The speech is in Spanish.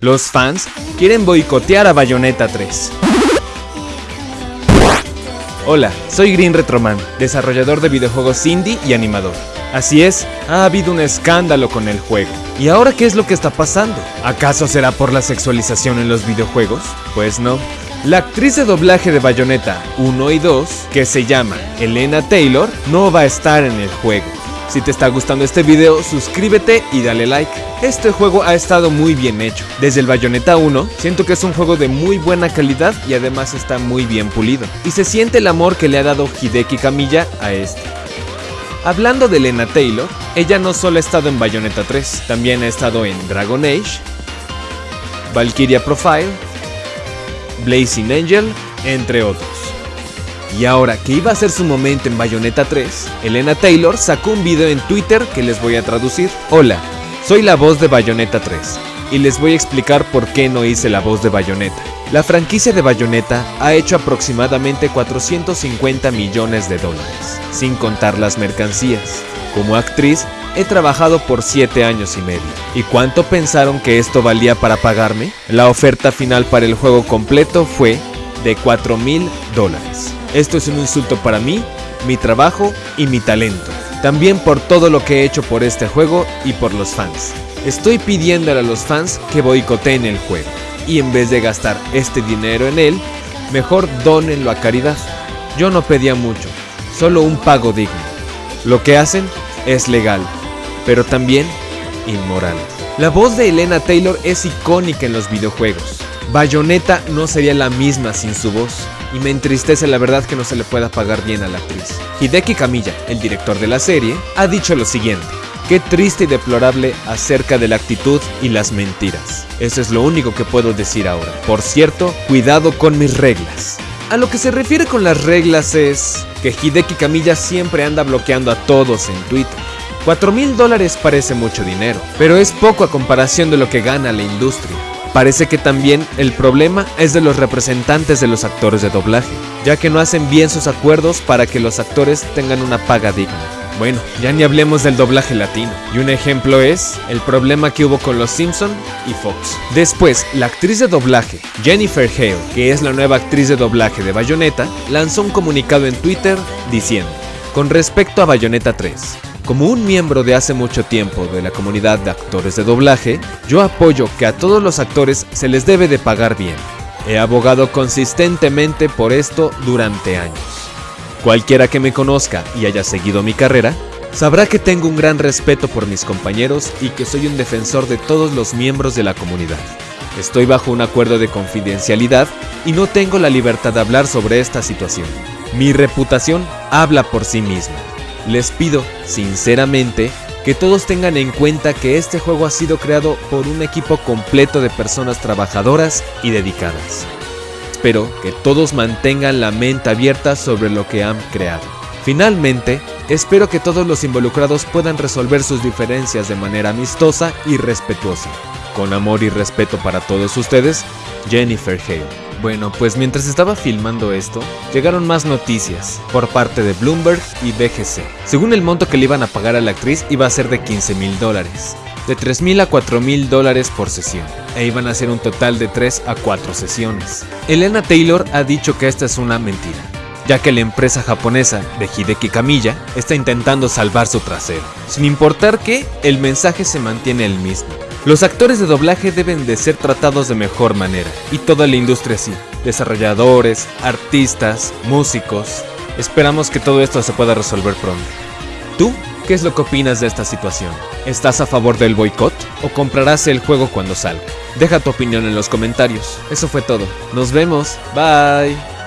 Los fans quieren boicotear a Bayonetta 3. Hola, soy Green Retroman, desarrollador de videojuegos indie y animador. Así es, ha habido un escándalo con el juego. ¿Y ahora qué es lo que está pasando? ¿Acaso será por la sexualización en los videojuegos? Pues no. La actriz de doblaje de Bayonetta 1 y 2, que se llama Elena Taylor, no va a estar en el juego. Si te está gustando este video, suscríbete y dale like. Este juego ha estado muy bien hecho. Desde el Bayonetta 1, siento que es un juego de muy buena calidad y además está muy bien pulido. Y se siente el amor que le ha dado Hideki Kamiya a este. Hablando de Lena Taylor, ella no solo ha estado en Bayonetta 3, también ha estado en Dragon Age, Valkyria Profile, Blazing Angel, entre otros. Y ahora que iba a ser su momento en Bayonetta 3, Elena Taylor sacó un video en Twitter que les voy a traducir. Hola, soy la voz de Bayonetta 3 y les voy a explicar por qué no hice la voz de Bayonetta. La franquicia de Bayonetta ha hecho aproximadamente 450 millones de dólares, sin contar las mercancías. Como actriz, he trabajado por 7 años y medio. ¿Y cuánto pensaron que esto valía para pagarme? La oferta final para el juego completo fue de 4 mil dólares. Esto es un insulto para mí, mi trabajo y mi talento. También por todo lo que he hecho por este juego y por los fans. Estoy pidiéndole a los fans que boicoteen el juego. Y en vez de gastar este dinero en él, mejor donenlo a caridad. Yo no pedía mucho, solo un pago digno. Lo que hacen es legal, pero también inmoral. La voz de Elena Taylor es icónica en los videojuegos. Bayonetta no sería la misma sin su voz, y me entristece la verdad que no se le pueda pagar bien a la actriz. Hideki Kamiya, el director de la serie, ha dicho lo siguiente. Qué triste y deplorable acerca de la actitud y las mentiras. Eso es lo único que puedo decir ahora. Por cierto, cuidado con mis reglas. A lo que se refiere con las reglas es que Hideki Kamiya siempre anda bloqueando a todos en Twitter. 4 mil dólares parece mucho dinero, pero es poco a comparación de lo que gana la industria. Parece que también el problema es de los representantes de los actores de doblaje, ya que no hacen bien sus acuerdos para que los actores tengan una paga digna. Bueno, ya ni hablemos del doblaje latino. Y un ejemplo es el problema que hubo con Los Simpson y Fox. Después, la actriz de doblaje, Jennifer Hale, que es la nueva actriz de doblaje de Bayonetta, lanzó un comunicado en Twitter diciendo, con respecto a Bayonetta 3, como un miembro de hace mucho tiempo de la comunidad de actores de doblaje, yo apoyo que a todos los actores se les debe de pagar bien. He abogado consistentemente por esto durante años. Cualquiera que me conozca y haya seguido mi carrera, sabrá que tengo un gran respeto por mis compañeros y que soy un defensor de todos los miembros de la comunidad. Estoy bajo un acuerdo de confidencialidad y no tengo la libertad de hablar sobre esta situación. Mi reputación habla por sí misma. Les pido, sinceramente, que todos tengan en cuenta que este juego ha sido creado por un equipo completo de personas trabajadoras y dedicadas. Espero que todos mantengan la mente abierta sobre lo que han creado. Finalmente, espero que todos los involucrados puedan resolver sus diferencias de manera amistosa y respetuosa. Con amor y respeto para todos ustedes, Jennifer Hale. Bueno, pues mientras estaba filmando esto, llegaron más noticias por parte de Bloomberg y BGC. Según el monto que le iban a pagar a la actriz iba a ser de 15 mil dólares, de 3 mil a 4 mil dólares por sesión, e iban a ser un total de 3 a 4 sesiones. Elena Taylor ha dicho que esta es una mentira, ya que la empresa japonesa de Hideki Kamiya está intentando salvar su trasero. Sin importar que, el mensaje se mantiene el mismo. Los actores de doblaje deben de ser tratados de mejor manera, y toda la industria así, desarrolladores, artistas, músicos. Esperamos que todo esto se pueda resolver pronto. ¿Tú qué es lo que opinas de esta situación? ¿Estás a favor del boicot o comprarás el juego cuando salga? Deja tu opinión en los comentarios. Eso fue todo. Nos vemos. Bye.